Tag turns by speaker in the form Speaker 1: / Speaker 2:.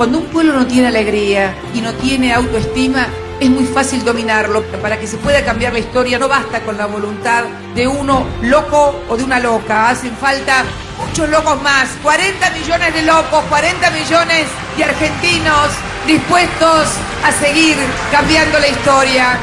Speaker 1: Cuando un pueblo no tiene alegría y no tiene autoestima, es muy fácil dominarlo. Para que se pueda cambiar la historia no basta con la voluntad de uno loco o de una loca. Hacen falta muchos locos más. 40 millones de locos, 40 millones de argentinos dispuestos a seguir cambiando la historia.